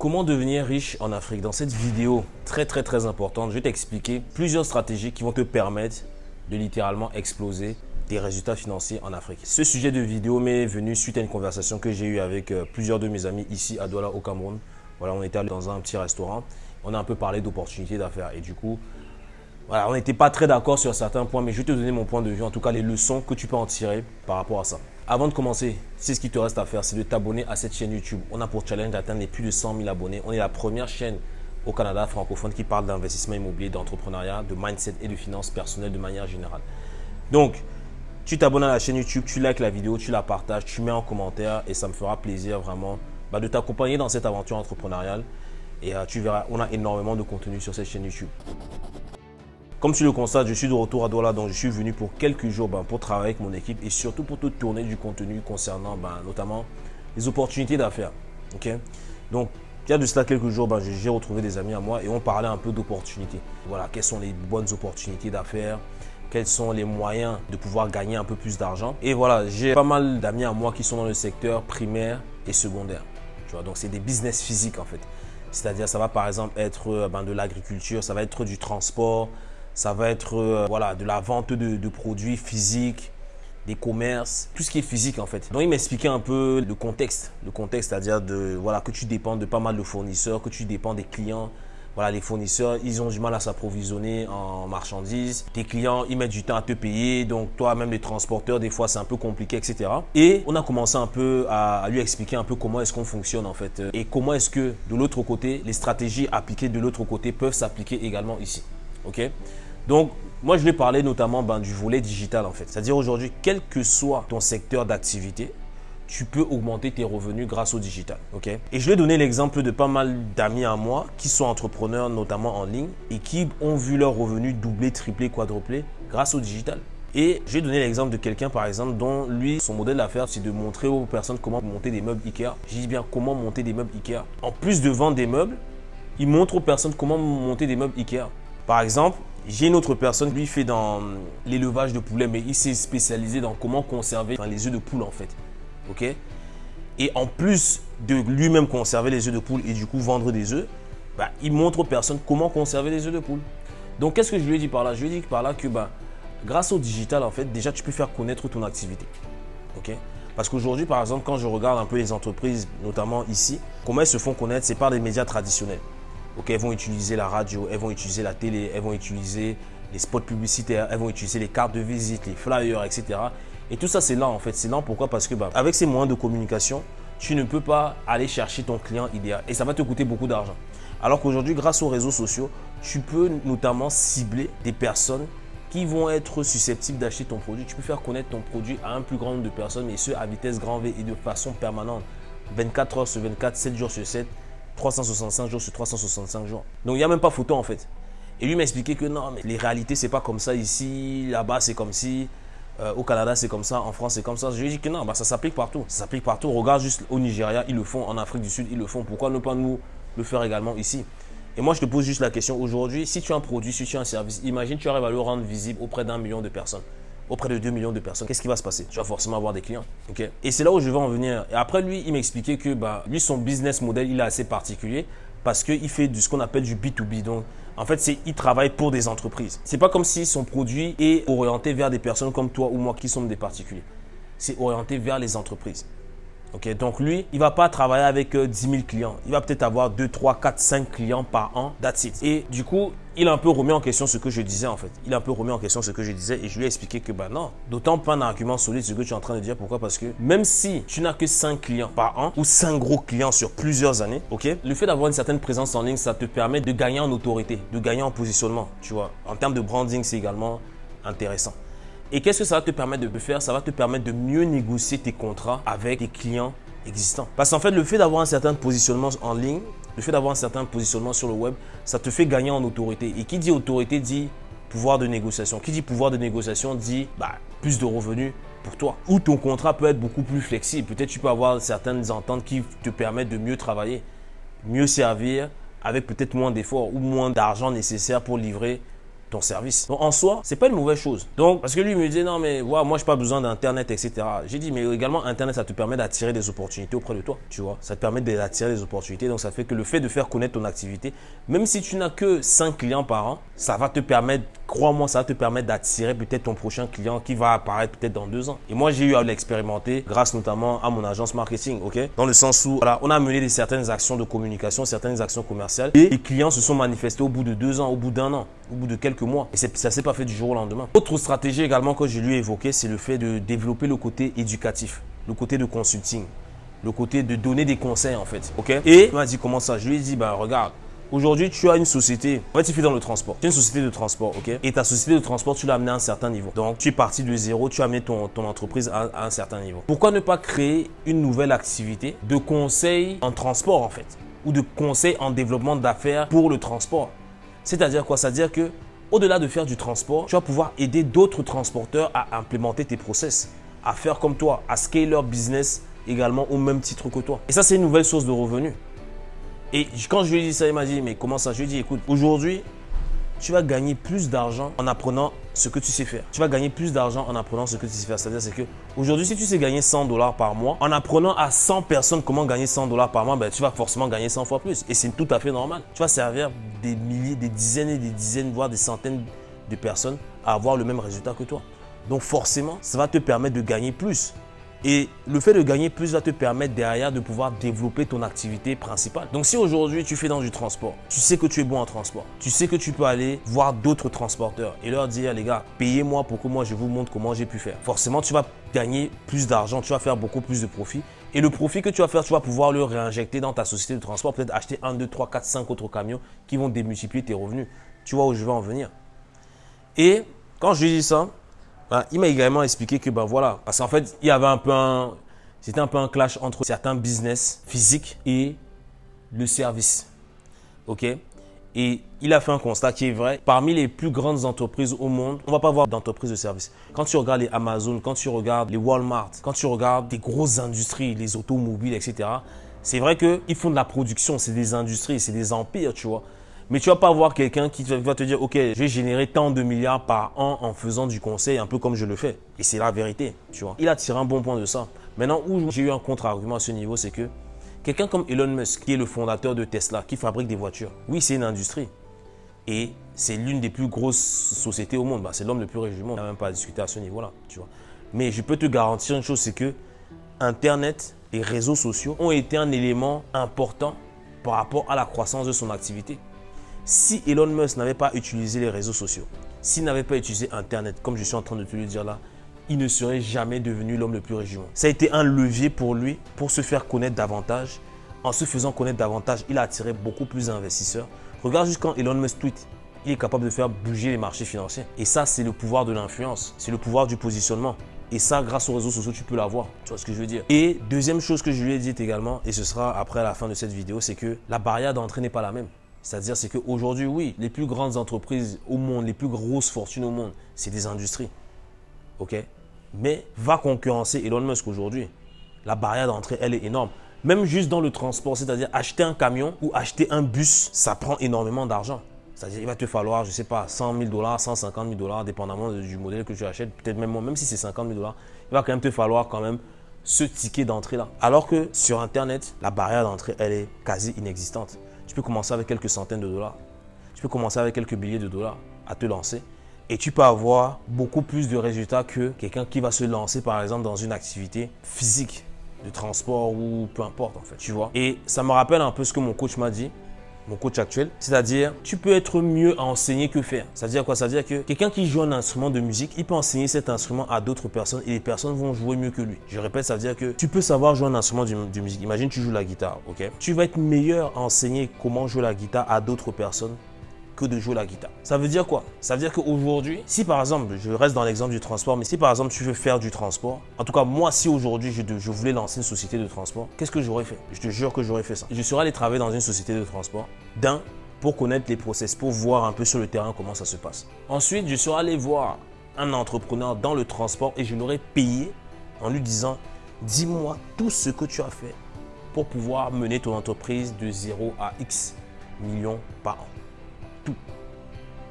Comment devenir riche en Afrique? Dans cette vidéo très très très importante, je vais t'expliquer plusieurs stratégies qui vont te permettre de littéralement exploser tes résultats financiers en Afrique. Ce sujet de vidéo m'est venu suite à une conversation que j'ai eue avec euh, plusieurs de mes amis ici à Douala au Cameroun. Voilà, on était dans un petit restaurant, on a un peu parlé d'opportunités d'affaires et du coup, voilà, on n'était pas très d'accord sur certains points, mais je vais te donner mon point de vue, en tout cas les leçons que tu peux en tirer par rapport à ça. Avant de commencer, c'est ce qui te reste à faire, c'est de t'abonner à cette chaîne YouTube. On a pour challenge d'atteindre les plus de 100 000 abonnés. On est la première chaîne au Canada francophone qui parle d'investissement immobilier, d'entrepreneuriat, de mindset et de finances personnelles de manière générale. Donc, tu t'abonnes à la chaîne YouTube, tu likes la vidéo, tu la partages, tu mets en commentaire et ça me fera plaisir vraiment bah, de t'accompagner dans cette aventure entrepreneuriale. Et euh, tu verras, on a énormément de contenu sur cette chaîne YouTube. Comme tu le constates, je suis de retour à Douala, donc je suis venu pour quelques jours ben, pour travailler avec mon équipe et surtout pour te tourner du contenu concernant ben, notamment les opportunités d'affaires. Donc, il y a de cela quelques jours, ben, j'ai retrouvé des amis à moi et on parlait un peu d'opportunités. Voilà, quelles sont les bonnes opportunités d'affaires? Quels sont les moyens de pouvoir gagner un peu plus d'argent? Et voilà, j'ai pas mal d'amis à moi qui sont dans le secteur primaire et secondaire. Tu vois, donc c'est des business physiques en fait. C'est-à-dire, ça va par exemple être euh, ben, de l'agriculture, ça va être du transport, ça va être euh, voilà, de la vente de, produits physiques, des commerces, tout ce qui est physique en fait. Donc il m'expliquait un peu le contexte, le contexte, c'est-à-dire de voilà que tu dépends de pas mal de fournisseurs, que tu dépends des clients. Voilà, les fournisseurs, ils ont du mal à s'approvisionner en marchandises. Tes clients, ils mettent du temps à te payer. Donc, toi, même les transporteurs, des fois, c'est un peu compliqué, etc. Et on a commencé un peu à, lui expliquer un peu comment est-ce qu'on fonctionne, en fait. Et comment est-ce que, de l'autre côté, les stratégies appliquées de l'autre côté peuvent s'appliquer également ici. OK? Donc, moi, je vais parler notamment ben, du volet digital en fait. C'est-à-dire aujourd'hui, quel que soit ton secteur d'activité, tu peux augmenter tes revenus grâce au digital. ok? Et je vais donner l'exemple de pas mal d'amis à moi qui sont entrepreneurs, notamment en ligne, et qui ont vu leurs revenus doubler, tripler, quadrupler grâce au digital. Et je vais donner l'exemple de quelqu'un, par exemple, dont lui, son modèle d'affaires, c'est de montrer aux personnes comment monter des meubles Ikea. Je dis bien comment monter des meubles Ikea. En plus de vendre des meubles, il montre aux personnes comment monter des meubles Ikea. Par exemple, j'ai une autre personne, lui fait dans l'élevage de poulets, mais il s'est spécialisé dans comment conserver les œufs de poule en fait. Ok? Et en plus de lui-même conserver les œufs de poule et du coup vendre des œufs, bah, il montre aux personnes comment conserver les œufs de poule. Donc qu'est-ce que je lui ai dit par là? Je lui ai dit par là que bah, grâce au digital, en fait, déjà tu peux faire connaître ton activité. Ok? Parce qu'aujourd'hui, par exemple, quand je regarde un peu les entreprises, notamment ici, comment elles se font connaître, c'est par des médias traditionnels elles vont utiliser la radio, elles vont utiliser la télé, elles vont utiliser les spots publicitaires, elles vont utiliser les cartes de visite, les flyers, etc. Et tout ça, c'est lent en fait. C'est lent pourquoi? Parce que bah, avec ces moyens de communication, tu ne peux pas aller chercher ton client idéal et ça va te coûter beaucoup d'argent. Alors qu'aujourd'hui, grâce aux réseaux sociaux, tu peux notamment cibler des personnes qui vont être susceptibles d'acheter ton produit. Tu peux faire connaître ton produit à un plus grand nombre de personnes, et ce, à vitesse grand V et de façon permanente. 24 heures sur 24, 7 jours sur 7. 365 jours sur 365 jours. Donc il n'y a même pas photo en fait. Et lui m'a expliqué que non, mais les réalités, c'est pas comme ça ici, là-bas, c'est comme si, euh, au Canada, c'est comme ça, en France, c'est comme ça. Je lui ai dit que non, bah, ça s'applique partout. Ça s'applique partout. Regarde juste au Nigeria, ils le font, en Afrique du Sud, ils le font. Pourquoi ne pas nous le faire également ici? Et moi, je te pose juste la question aujourd'hui, si tu as un produit, si tu as un service, imagine tu arrives à le rendre visible auprès d'un million de personnes auprès de 2 millions de personnes, qu'est-ce qui va se passer? Tu vas forcément avoir des clients. Et c'est là où je vais en venir. Et après, lui, il m'expliquait que bah, lui, son business model, il est assez particulier parce qu'il fait ce qu'on appelle du B2B. Donc, en fait, c'est il travaille pour des entreprises. C'est pas comme si son produit est orienté vers des personnes comme toi ou moi qui sommes des particuliers. C'est orienté vers les entreprises. Ok, donc lui, il va pas travailler avec 10 euh, 000 clients. Il va peut-être avoir 2, 3, 4, 5 clients par an. That's it. Et du coup, il a un peu remis en question ce que je disais en fait. Il a un peu remis en question ce que je disais et je lui ai expliqué que bah non, d'autant pas un argument solide ce que tu es en train de dire. Pourquoi? Parce que même si tu n'as que 5 clients par an ou 5 gros clients sur plusieurs années, ok, le fait d'avoir une certaine présence en ligne, ça te permet de gagner en autorité, de gagner en positionnement. Tu vois, en termes de branding, c'est également intéressant. Et qu'est-ce que ça va te permettre de faire? Ça va te permettre de mieux négocier tes contrats avec tes clients existants. Parce qu'en fait, le fait d'avoir un certain positionnement en ligne, le fait d'avoir un certain positionnement sur le web, ça te fait gagner en autorité. Et qui dit autorité dit pouvoir de négociation. Qui dit pouvoir de négociation dit bah, plus de revenus pour toi. Ou ton contrat peut être beaucoup plus flexible. Peut-être tu peux avoir certaines ententes qui te permettent de mieux travailler, mieux servir, avec peut-être moins d'efforts ou moins d'argent nécessaire pour livrer service. Donc en soi, c'est pas une mauvaise chose. Donc parce que lui il me disait non mais ouais, moi j'ai pas besoin d'internet etc. J'ai dit mais également internet ça te permet d'attirer des opportunités auprès de toi, tu vois. Ça te permet d'attirer des opportunités. Donc ça fait que le fait de faire connaître ton activité, même si tu n'as que 5 clients par an, ça va te permettre, crois-moi, ça va te permettre d'attirer peut-être ton prochain client qui va apparaître peut-être dans deux ans. Et moi j'ai eu à l'expérimenter grâce notamment à mon agence marketing, ok? Dans le sens où voilà, on a mené certaines actions de communication, certaines actions commerciales et les clients se sont manifestés au bout de deux ans, au bout d'un an, au bout de quelques mois. Et ça ne s'est pas fait du jour au lendemain. Autre stratégie également que je lui ai évoqué, c'est le fait de développer le côté éducatif, le côté de consulting, le côté de donner des conseils en fait. ok? Et il m'a dit comment ça? Je lui ai dit, bah regarde, Aujourd'hui, tu as une société. En fait, tu fais dans le transport. Tu as une société de transport, ok? Et ta société de transport, tu l'as amenée à un certain niveau. Donc, tu es parti de zéro, tu as amené ton, entreprise à, à, un certain niveau. Pourquoi ne pas créer une nouvelle activité de conseil en transport, en fait? Ou de conseil en développement d'affaires pour le transport C'est-à-dire quoi? C'est-à-dire que au-delà de faire du transport, tu vas pouvoir aider d'autres transporteurs à implémenter tes process, à faire comme toi, à scaler leur business également au même titre que toi. Et ça, c'est une nouvelle source de revenus. Et quand je lui ai dit ça, il m'a dit, mais comment ça? Je lui ai dit, écoute, aujourd'hui, tu vas gagner plus d'argent en apprenant ce que tu sais faire. Tu vas gagner plus d'argent en apprenant ce que tu sais faire. C'est-à-dire c'est que aujourd'hui, si tu sais gagner 100 dollars par mois, en apprenant à 100 personnes comment gagner 100 dollars par mois, ben, tu vas forcément gagner 100 fois plus. Et c'est tout à fait normal. Tu vas servir des milliers, des dizaines et des dizaines, voire des centaines de personnes à avoir le même résultat que toi. Donc forcément, ça va te permettre de gagner plus. Et le fait de gagner plus va te permettre derrière de pouvoir développer ton activité principale. Donc si aujourd'hui tu fais dans du transport, tu sais que tu es bon en transport, tu sais que tu peux aller voir d'autres transporteurs et leur dire les gars, payez-moi pour que moi je vous montre comment j'ai pu faire. Forcément, tu vas gagner plus d'argent, tu vas faire beaucoup plus de profit. Et le profit que tu vas faire, tu vas pouvoir le réinjecter dans ta société de transport, peut-être acheter 1, 2, 3, 4, 5 autres camions qui vont démultiplier tes revenus. Tu vois où je veux en venir. Et quand je dis ça, bah, il m'a également expliqué que, ben voilà, parce qu'en fait, il y avait un peu un, c'était un peu un clash entre certains business physiques et le service. OK? Et il a fait un constat qui est vrai. Parmi les plus grandes entreprises au monde, on va pas voir d'entreprise de service. Quand tu regardes les Amazon, quand tu regardes les Walmart, quand tu regardes des grosses industries, les automobiles, etc., c'est vrai qu'ils font de la production, c'est des industries, c'est des empires, tu vois. Mais tu vas pas avoir quelqu'un qui va te dire, OK, je vais générer tant de milliards par an en faisant du conseil, un peu comme je le fais. Et c'est la vérité, tu vois. Il a tiré un bon point de ça. Maintenant, où j'ai eu un contre-argument à ce niveau, c'est que quelqu'un comme Elon Musk, qui est le fondateur de Tesla, qui fabrique des voitures, oui, c'est une industrie. Et c'est l'une des plus grosses sociétés au monde. Bah, c'est l'homme le plus riche du monde. On n'a même pas à discuter à ce niveau-là, tu vois. Mais je peux te garantir une chose, c'est que Internet, les réseaux sociaux ont été un élément important par rapport à la croissance de son activité. Si Elon Musk n'avait pas utilisé les réseaux sociaux, s'il n'avait pas utilisé Internet, comme je suis en train de te le dire là, il ne serait jamais devenu l'homme le plus riche. Ça a été un levier pour lui pour se faire connaître davantage. En se faisant connaître davantage, il a attiré beaucoup plus d'investisseurs. Regarde juste quand Elon Musk tweet, il est capable de faire bouger les marchés financiers. Et ça, c'est le pouvoir de l'influence. C'est le pouvoir du positionnement. Et ça, grâce aux réseaux sociaux, tu peux l'avoir. Tu vois ce que je veux dire? Et deuxième chose que je lui ai dit également, et ce sera après la fin de cette vidéo, c'est que la barrière d'entrée n'est pas la même. C'est-à-dire c'est qu'aujourd'hui, oui, les plus grandes entreprises au monde, les plus grosses fortunes au monde, c'est des industries. OK? Mais va concurrencer Elon Musk aujourd'hui. La barrière d'entrée, elle est énorme. Même juste dans le transport, c'est-à-dire acheter un camion ou acheter un bus, ça prend énormément d'argent. C'est-à-dire il va te falloir, je ne sais pas, 100 000 dollars, 150 000 dollars, dépendamment du modèle que tu achètes. Peut-être même même si c'est 50 000 dollars, il va quand même te falloir quand même ce ticket d'entrée-là. Alors que sur Internet, la barrière d'entrée, elle est quasi inexistante. Tu peux commencer avec quelques centaines de dollars. Tu peux commencer avec quelques billets de dollars à te lancer. Et tu peux avoir beaucoup plus de résultats que quelqu'un qui va se lancer par exemple dans une activité physique de transport ou peu importe en fait, tu vois. Et ça me rappelle un peu ce que mon coach m'a dit mon coach actuel. C'est-à-dire, tu peux être mieux à enseigner que faire. C'est-à-dire quoi? C'est-à-dire que quelqu'un qui joue un instrument de musique, il peut enseigner cet instrument à d'autres personnes et les personnes vont jouer mieux que lui. Je répète, ça veut dire que tu peux savoir jouer un instrument de, musique. Imagine, tu joues la guitare, ok? Tu vas être meilleur à enseigner comment jouer la guitare à d'autres personnes de jouer la guitare. Ça veut dire quoi? Ça veut dire qu'aujourd'hui, si par exemple, je reste dans l'exemple du transport, mais si par exemple tu veux faire du transport, en tout cas moi si aujourd'hui je, je, voulais lancer une société de transport, qu'est-ce que j'aurais fait? Je te jure que j'aurais fait ça. Je serais allé travailler dans une société de transport, d'un, pour connaître les process, pour voir un peu sur le terrain comment ça se passe. Ensuite, je serais allé voir un entrepreneur dans le transport et je l'aurais payé en lui disant, dis-moi tout ce que tu as fait pour pouvoir mener ton entreprise de 0 à X millions par an tout.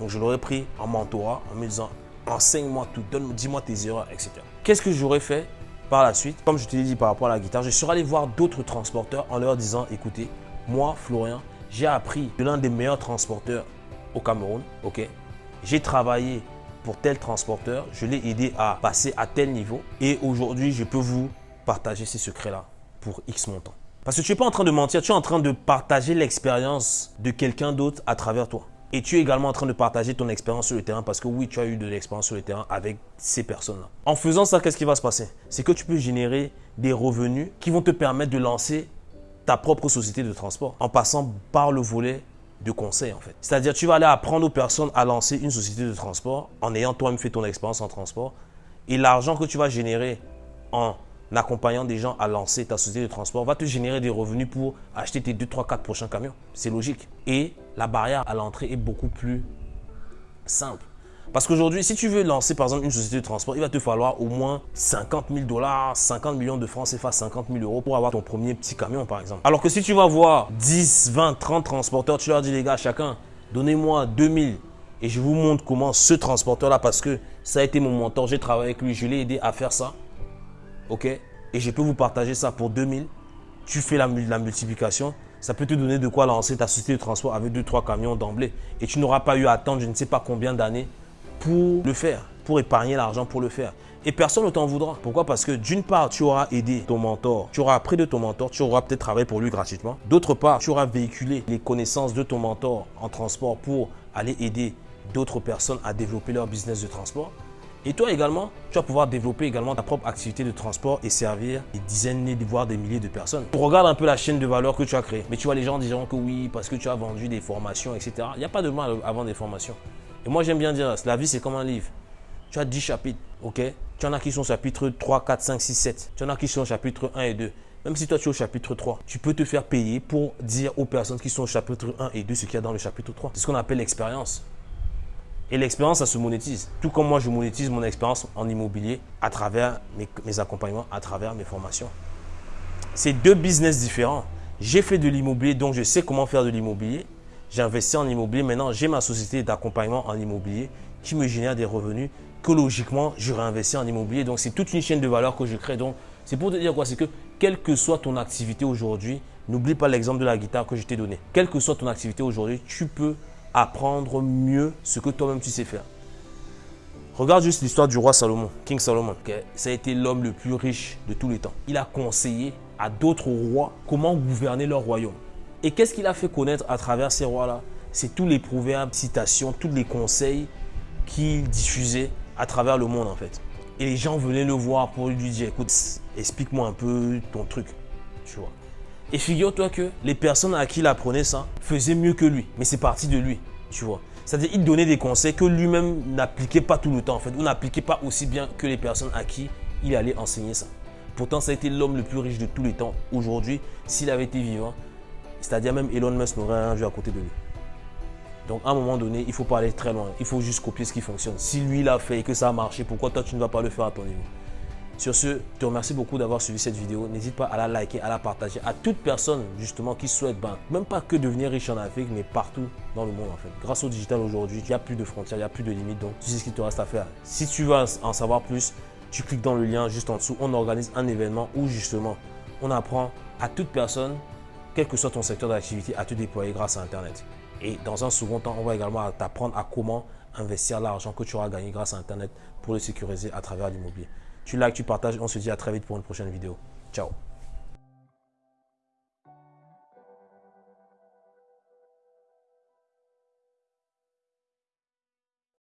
Donc, je l'aurais pris en mentorat en me disant enseigne-moi tout, dis-moi tes erreurs, etc. Qu'est-ce que j'aurais fait par la suite? Comme je te l'ai dit par rapport à la guitare, je suis allé voir d'autres transporteurs en leur disant écoutez, moi, Florian, j'ai appris de l'un des meilleurs transporteurs au Cameroun, ok? J'ai travaillé pour tel transporteur, je l'ai aidé à passer à tel niveau et aujourd'hui, je peux vous partager ces secrets-là pour X montant. Parce que tu n'es pas en train de mentir, tu es en train de partager l'expérience de quelqu'un d'autre à travers toi. Et tu es également en train de partager ton expérience sur le terrain parce que oui, tu as eu de l'expérience sur le terrain avec ces personnes-là. En faisant ça, qu'est-ce qui va se passer? C'est que tu peux générer des revenus qui vont te permettre de lancer ta propre société de transport en passant par le volet de conseil en fait. C'est-à-dire tu vas aller apprendre aux personnes à lancer une société de transport en ayant toi-même fait ton expérience en transport et l'argent que tu vas générer en accompagnant des gens à lancer ta société de transport va te générer des revenus pour acheter tes 2, 3, 4 prochains camions. C'est logique. Et la barrière à l'entrée est beaucoup plus simple. Parce qu'aujourd'hui, si tu veux lancer par exemple une société de transport, il va te falloir au moins 50 000 dollars, 50 millions de francs CFA, 50 000 euros pour avoir ton premier petit camion par exemple. Alors que si tu vas voir 10, 20, 30 transporteurs, tu leur dis les gars, chacun, donnez-moi 2000 et je vous montre comment ce transporteur-là, parce que ça a été mon mentor, j'ai travaillé avec lui, je l'ai aidé à faire ça ok? Et je peux vous partager ça pour 2000. Tu fais la, la multiplication. Ça peut te donner de quoi lancer ta société de transport avec 2-3 camions d'emblée. Et tu n'auras pas eu à attendre je ne sais pas combien d'années pour le faire, pour épargner l'argent pour le faire. Et personne ne t'en voudra. Pourquoi? Parce que d'une part, tu auras aidé ton mentor, tu auras appris de ton mentor, tu auras peut-être travaillé pour lui gratuitement. D'autre part, tu auras véhiculé les connaissances de ton mentor en transport pour aller aider d'autres personnes à développer leur business de transport. Et toi également, tu vas pouvoir développer également ta propre activité de transport et servir des dizaines, voire des milliers de personnes. Regarde un peu la chaîne de valeur que tu as créée. Mais tu vois, les gens diront que oui, parce que tu as vendu des formations, etc. Il n'y a pas de mal à vendre des formations. Et moi, j'aime bien dire, la vie, c'est comme un livre. Tu as 10 chapitres, ok? Tu en as qui sont au chapitre 3, 4, 5, 6, 7. Tu en as qui sont au chapitre 1 et 2. Même si toi tu es au chapitre 3, tu peux te faire payer pour dire aux personnes qui sont au chapitre 1 et 2 ce qu'il y a dans le chapitre 3. C'est ce qu'on appelle l'expérience. Et l'expérience, ça se monétise. Tout comme moi, je monétise mon expérience en immobilier à travers mes, accompagnements, à travers mes formations. C'est deux business différents. J'ai fait de l'immobilier, donc je sais comment faire de l'immobilier. J'ai investi en immobilier. Maintenant, j'ai ma société d'accompagnement en immobilier qui me génère des revenus que logiquement, je réinvestis en immobilier. Donc, c'est toute une chaîne de valeur que je crée. Donc, c'est pour te dire quoi? C'est que quelle que soit ton activité aujourd'hui, n'oublie pas l'exemple de la guitare que je t'ai donné. Quelle que soit ton activité aujourd'hui, tu peux apprendre mieux ce que toi-même tu sais faire. Regarde juste l'histoire du roi Salomon, King Solomon. Ça a été l'homme le plus riche de tous les temps. Il a conseillé à d'autres rois comment gouverner leur royaume. Et qu'est-ce qu'il a fait connaître à travers ces rois-là? C'est tous les proverbes, citations, tous les conseils qu'il diffusait à travers le monde en fait. Et les gens venaient le voir pour lui dire, écoute, explique-moi un peu ton truc, tu vois. Et figure-toi que les personnes à qui il apprenait ça faisaient mieux que lui. Mais c'est parti de lui, tu vois. C'est-à-dire il donnait des conseils que lui-même n'appliquait pas tout le temps en fait. Ou n'appliquait pas aussi bien que les personnes à qui il allait enseigner ça. Pourtant, ça a été l'homme le plus riche de tous les temps aujourd'hui, s'il avait été vivant. C'est-à-dire même Elon Musk n'aurait rien vu à côté de lui. Donc à un moment donné, il ne faut pas aller très loin. Il faut juste copier ce qui fonctionne. Si lui l'a fait et que ça a marché, pourquoi toi tu ne vas pas le faire à ton niveau? Sur ce, je te remercie beaucoup d'avoir suivi cette vidéo. N'hésite pas à la liker, à la partager à toute personne justement qui souhaite, ben, même pas que devenir riche en Afrique, mais partout dans le monde en fait. Grâce au digital aujourd'hui, il n'y a plus de frontières, il n'y a plus de limites. Donc, tu sais ce qu'il te reste à faire. Si tu veux en savoir plus, tu cliques dans le lien juste en dessous. On organise un événement où justement, on apprend à toute personne, quel que soit ton secteur d'activité, à te déployer grâce à Internet. Et dans un second temps, on va également t'apprendre à comment investir l'argent que tu auras gagné grâce à Internet pour le sécuriser à travers l'immobilier. Tu likes, tu partages. On se dit à très vite pour une prochaine vidéo. Ciao